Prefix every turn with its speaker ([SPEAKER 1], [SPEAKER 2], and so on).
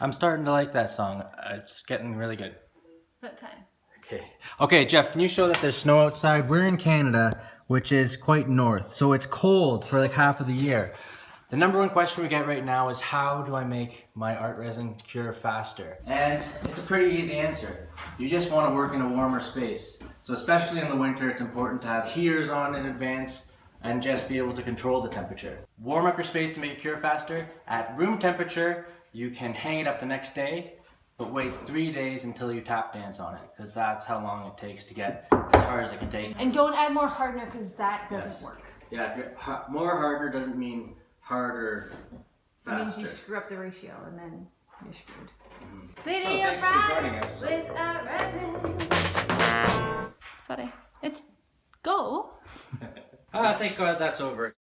[SPEAKER 1] I'm starting to like that song. Uh, It's getting really good.
[SPEAKER 2] About time.
[SPEAKER 1] Okay. Okay, Jeff, can you show that there's snow outside? We're in Canada, which is quite north, so it's cold for like half of the year. The number one question we get right now is how do I make my art resin cure faster? And it's a pretty easy answer. You just want to work in a warmer space. So especially in the winter, it's important to have heaters on in advance and just be able to control the temperature. Warm up your space to make it cure faster. At room temperature, you can hang it up the next day, but wait three days until you tap dance on it, because that's how long it takes to get as hard as it can take.
[SPEAKER 2] And don't add more hardener because that doesn't
[SPEAKER 1] Yes.
[SPEAKER 2] work.
[SPEAKER 1] Yeah, if you're, more harder doesn't mean harder
[SPEAKER 2] It means you screw up the ratio and then you're screwed.
[SPEAKER 1] So
[SPEAKER 2] Video
[SPEAKER 1] thanks for joining us.
[SPEAKER 2] with a resin. Sorry. It's go.
[SPEAKER 1] Ah, thank God that's over.